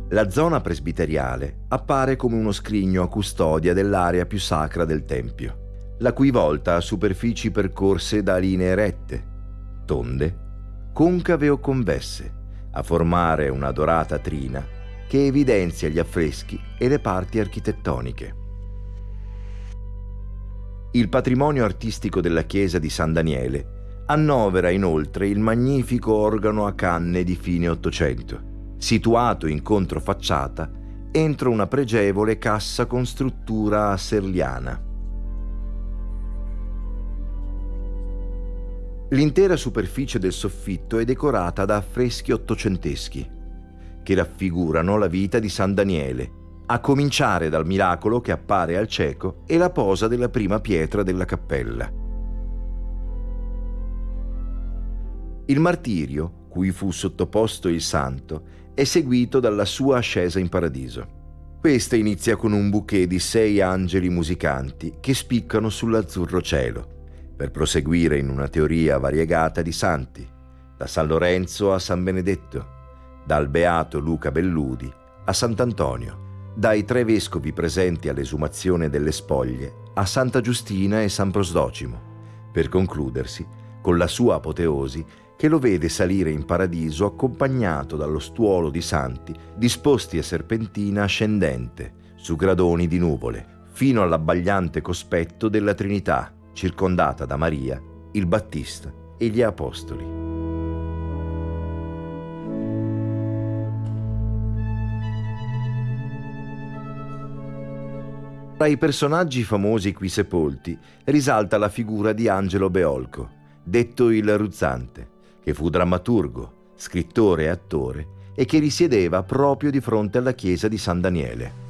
La zona presbiteriale appare come uno scrigno a custodia dell'area più sacra del Tempio, la cui volta ha superfici percorse da linee rette, tonde, concave o convesse, a formare una dorata trina che evidenzia gli affreschi e le parti architettoniche. Il patrimonio artistico della chiesa di San Daniele annovera inoltre il magnifico organo a canne di fine Ottocento, situato in controfacciata entro una pregevole cassa con struttura serliana. L'intera superficie del soffitto è decorata da affreschi ottocenteschi, che raffigurano la vita di San Daniele, a cominciare dal miracolo che appare al cieco e la posa della prima pietra della cappella. Il martirio, cui fu sottoposto il santo, è seguito dalla sua ascesa in paradiso. Questa inizia con un bouquet di sei angeli musicanti che spiccano sull'azzurro cielo, per proseguire in una teoria variegata di santi, da San Lorenzo a San Benedetto, dal beato Luca Belludi a Sant'Antonio, dai tre vescovi presenti all'esumazione delle spoglie a Santa Giustina e San Prosdocimo, per concludersi con la sua apoteosi che lo vede salire in paradiso accompagnato dallo stuolo di santi disposti a serpentina ascendente su gradoni di nuvole, fino all'abbagliante cospetto della Trinità, circondata da Maria, il Battista e gli Apostoli. Tra i personaggi famosi qui sepolti risalta la figura di Angelo Beolco, detto il Ruzzante, che fu drammaturgo, scrittore e attore e che risiedeva proprio di fronte alla chiesa di San Daniele.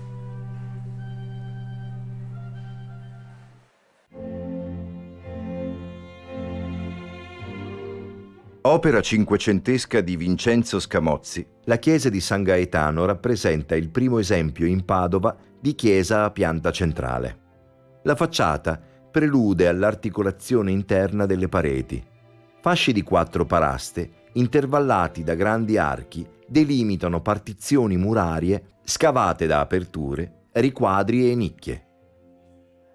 Opera cinquecentesca di Vincenzo Scamozzi, la chiesa di San Gaetano rappresenta il primo esempio in Padova di chiesa a pianta centrale. La facciata prelude all'articolazione interna delle pareti, Fasci di quattro paraste, intervallati da grandi archi, delimitano partizioni murarie scavate da aperture, riquadri e nicchie.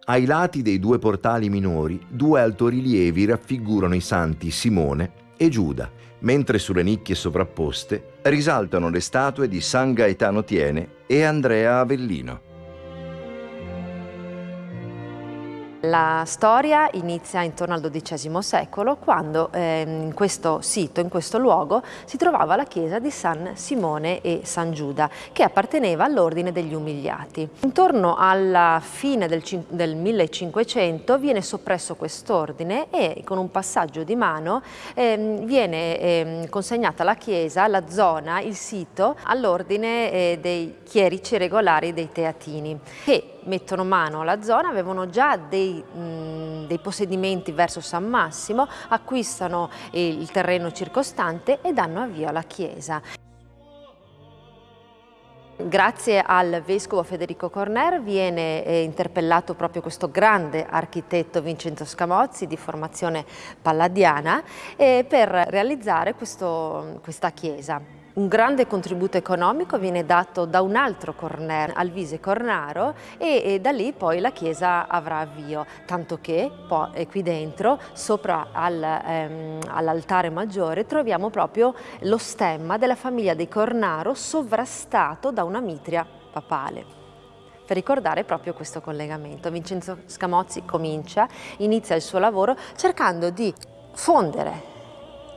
Ai lati dei due portali minori, due altorilievi raffigurano i santi Simone e Giuda, mentre sulle nicchie sovrapposte risaltano le statue di San Gaetano Tiene e Andrea Avellino. La storia inizia intorno al XII secolo quando eh, in questo sito, in questo luogo, si trovava la chiesa di San Simone e San Giuda che apparteneva all'ordine degli umiliati. Intorno alla fine del, del 1500 viene soppresso quest'ordine e con un passaggio di mano eh, viene eh, consegnata la chiesa, la zona, il sito all'ordine eh, dei chierici regolari dei teatini che mettono mano alla zona avevano già dei, mh, dei possedimenti verso San Massimo, acquistano il terreno circostante e danno avvio alla chiesa. Grazie al vescovo Federico Corner viene eh, interpellato proprio questo grande architetto Vincenzo Scamozzi di formazione palladiana eh, per realizzare questo, questa chiesa. Un grande contributo economico viene dato da un altro Corner, Alvise Cornaro, e, e, da lì poi la chiesa avrà avvio, tanto che poi qui dentro, sopra al, ehm, all'altare maggiore, troviamo proprio lo stemma della famiglia dei Cornaro sovrastato da una mitria papale per ricordare proprio questo collegamento. Vincenzo Scamozzi comincia, inizia il suo lavoro cercando di fondere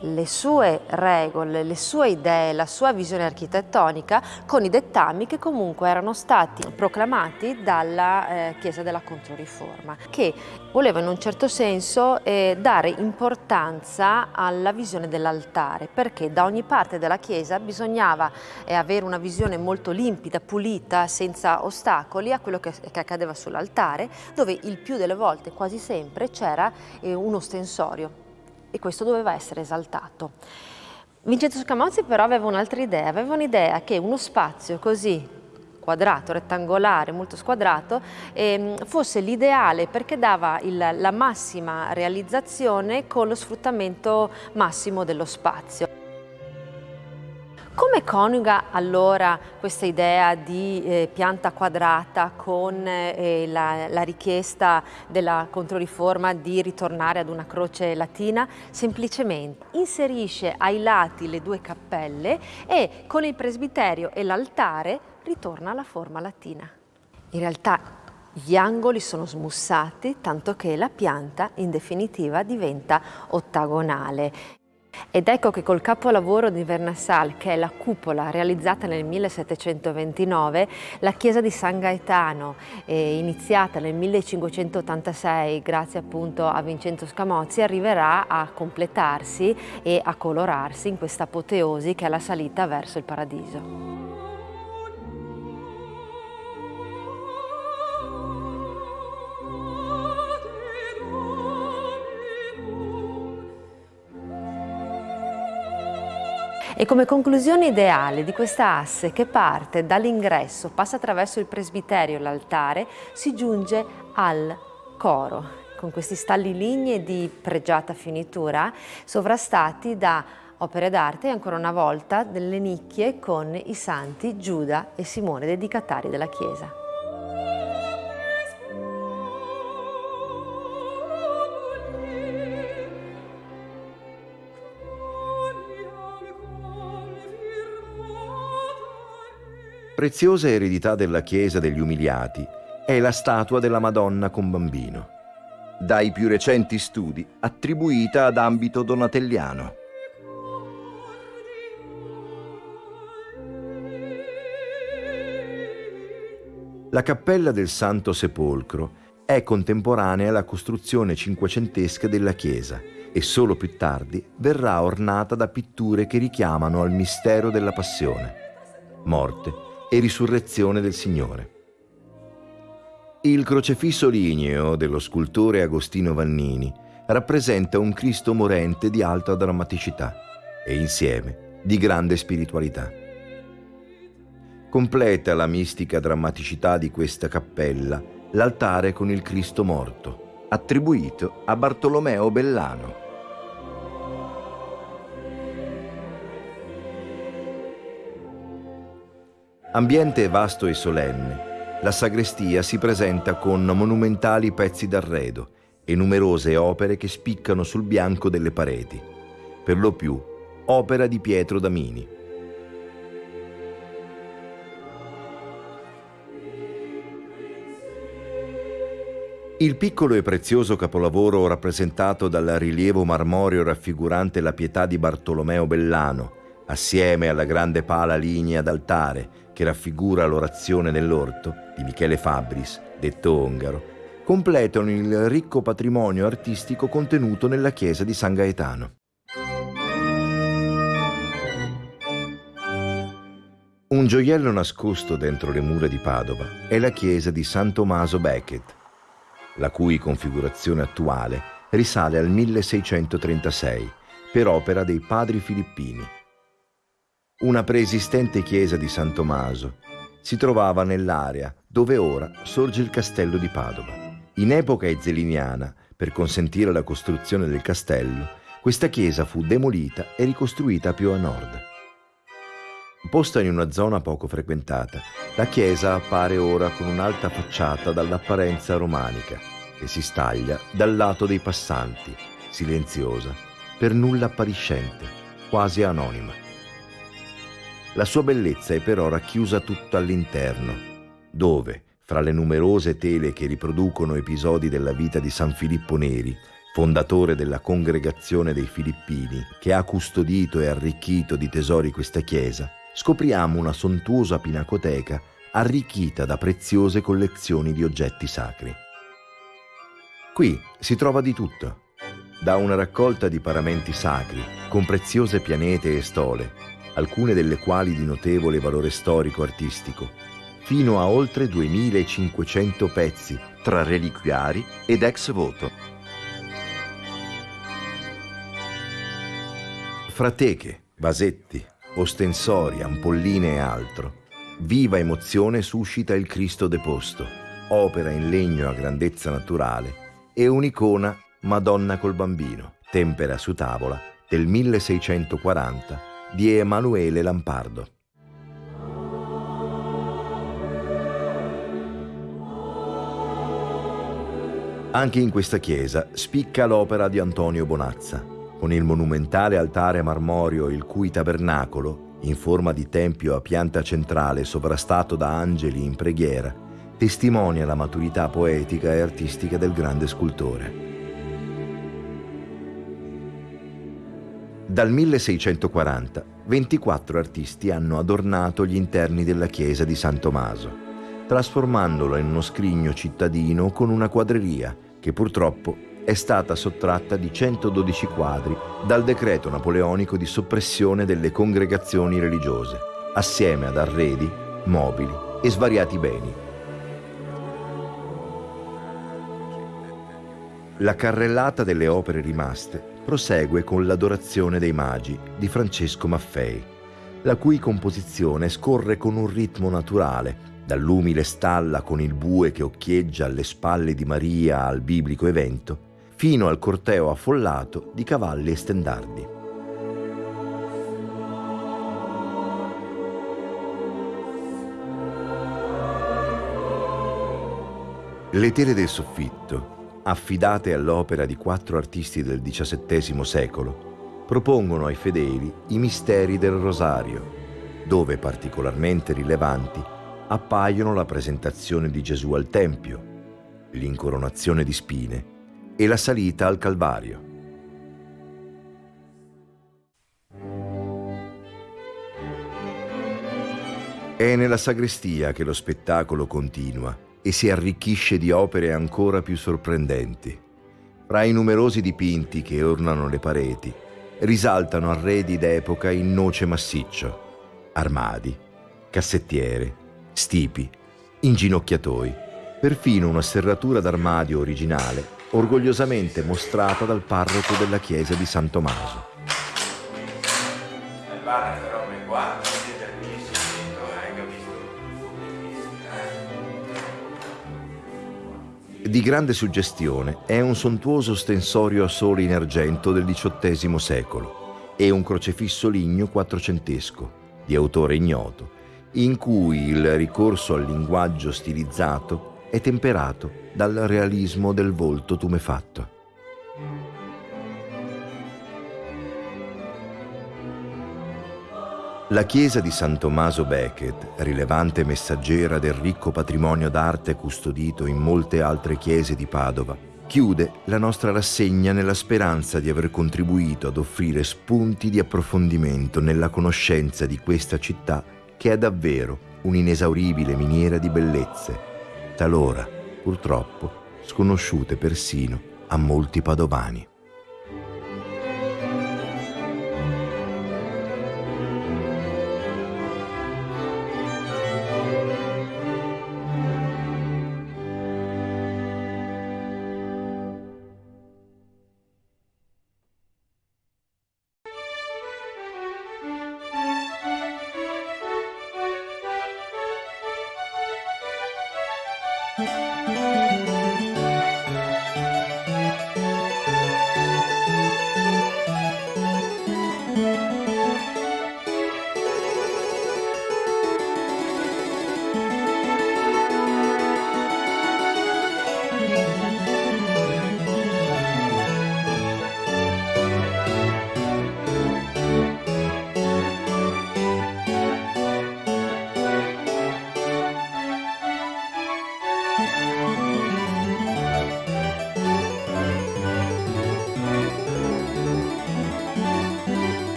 le sue regole, le sue idee, la sua visione architettonica con i dettami che comunque erano stati proclamati dalla eh, Chiesa della Controriforma, che voleva in un certo senso eh, dare importanza alla visione dell'altare, perché da ogni parte della Chiesa bisognava eh, avere una visione molto limpida, pulita, senza ostacoli a quello che, che accadeva sull'altare, dove il più delle volte, quasi sempre, c'era eh, uno stensorio e questo doveva essere esaltato. Vincenzo Scamozzi però aveva un'altra idea, aveva un'idea che uno spazio così quadrato, rettangolare, molto squadrato, eh, fosse l'ideale perché dava il, la massima realizzazione con lo sfruttamento massimo dello spazio. Come coniuga allora questa idea di eh, pianta quadrata con eh, la, la, richiesta della controriforma di ritornare ad una croce latina? Semplicemente inserisce ai lati le due cappelle e con il presbiterio e l'altare ritorna alla forma latina. In realtà gli angoli sono smussati tanto che la pianta in definitiva diventa ottagonale. Ed ecco che col capolavoro di Vernassal, che è la cupola realizzata nel 1729, la chiesa di San Gaetano, eh, iniziata nel 1586 grazie appunto a Vincenzo Scamozzi, arriverà a completarsi e a colorarsi in questa apoteosi che è la salita verso il paradiso. E come conclusione ideale di questa asse che parte dall'ingresso, passa attraverso il presbiterio e l'altare, si giunge al coro, con questi stalli lignei di pregiata finitura, sovrastati da opere d'arte e ancora una volta delle nicchie con i santi Giuda e Simone, dedicatari della Chiesa. Preziosa eredità della Chiesa degli Umiliati è la statua della Madonna con bambino, dai più recenti studi attribuita ad ambito donatelliano. La cappella del Santo Sepolcro è contemporanea alla costruzione cinquecentesca della chiesa e solo più tardi verrà ornata da pitture che richiamano al mistero della passione, morte e risurrezione del Signore. Il crocefisso ligneo dello scultore Agostino Vannini rappresenta un Cristo morente di alta drammaticità e insieme di grande spiritualità. Completa la mistica drammaticità di questa cappella l'altare con il Cristo morto, attribuito a Bartolomeo Bellano. Ambiente vasto e solenne, la sagrestia si presenta con monumentali pezzi d'arredo e numerose opere che spiccano sul bianco delle pareti, per lo più opera di Pietro Damini. Il piccolo e prezioso capolavoro rappresentato dal rilievo marmoreo raffigurante la pietà di Bartolomeo Bellano, assieme alla grande pala lignea d'altare, che raffigura l'orazione nell'orto di Michele Fabris, detto Ongaro, completano il ricco patrimonio artistico contenuto nella chiesa di San Gaetano. Un gioiello nascosto dentro le mura di Padova è la chiesa di San Tommaso Becket, la cui configurazione attuale risale al 1636 per opera dei padri filippini una preesistente chiesa di San Tommaso si trovava nell'area dove ora sorge il castello di Padova. In epoca ezzeliniana, per consentire la costruzione del castello, questa chiesa fu demolita e ricostruita più a nord. Posta in una zona poco frequentata, la chiesa appare ora con un'alta facciata dall'apparenza romanica che si staglia dal lato dei passanti, silenziosa, per nulla appariscente, quasi anonima. La sua bellezza è però racchiusa tutta all'interno, dove, fra le numerose tele che riproducono episodi della vita di San Filippo Neri, fondatore della congregazione dei Filippini, che ha custodito e arricchito di tesori questa chiesa, scopriamo una sontuosa pinacoteca arricchita da preziose collezioni di oggetti sacri. Qui si trova di tutto, da una raccolta di paramenti sacri, con preziose pianete e stole, alcune delle quali di notevole valore storico-artistico, fino a oltre 2500 pezzi tra reliquiari ed ex voto. Fra teche, vasetti, ostensori, ampolline e altro, viva emozione suscita il Cristo deposto, opera in legno a grandezza naturale, e un'icona Madonna col bambino, tempera su tavola del 1640 di Emanuele Lampardo. Anche in questa chiesa spicca l'opera di Antonio Bonazza, con il monumentale altare marmoreo il cui tabernacolo, in forma di tempio a pianta centrale sovrastato da angeli in preghiera, testimonia la maturità poetica e artistica del grande scultore. Dal 1640, 24 artisti hanno adornato gli interni della chiesa di San Tommaso, trasformandolo in uno scrigno cittadino con una quadreria che purtroppo è stata sottratta di 112 quadri dal decreto napoleonico di soppressione delle congregazioni religiose, assieme ad arredi, mobili e svariati beni. La carrellata delle opere rimaste prosegue con l'Adorazione dei Magi di Francesco Maffei, la cui composizione scorre con un ritmo naturale, dall'umile stalla con il bue che occhieggia alle spalle di Maria al biblico evento, fino al corteo affollato di cavalli e stendardi. Le tele del soffitto, affidate all'opera di quattro artisti del XVII secolo, propongono ai fedeli i misteri del rosario, dove particolarmente rilevanti appaiono la presentazione di Gesù al Tempio, l'incoronazione di spine e la salita al Calvario. È nella sagrestia che lo spettacolo continua e si arricchisce di opere ancora più sorprendenti. Fra i numerosi dipinti che ornano le pareti, risaltano arredi d'epoca in noce massiccio, armadi, cassettiere, stipi, inginocchiatoi, perfino una serratura d'armadio originale orgogliosamente mostrata dal parroco della chiesa di San Tommaso. Di grande suggestione è un sontuoso stensorio a sole in argento del XVIII secolo e un crocefisso ligno quattrocentesco, di autore ignoto, in cui il ricorso al linguaggio stilizzato è temperato dal realismo del volto tumefatto. La chiesa di San Tommaso Becket, rilevante messaggera del ricco patrimonio d'arte custodito in molte altre chiese di Padova, chiude la nostra rassegna nella speranza di aver contribuito ad offrire spunti di approfondimento nella conoscenza di questa città che è davvero un'inesauribile miniera di bellezze, talora, purtroppo, sconosciute persino a molti padovani.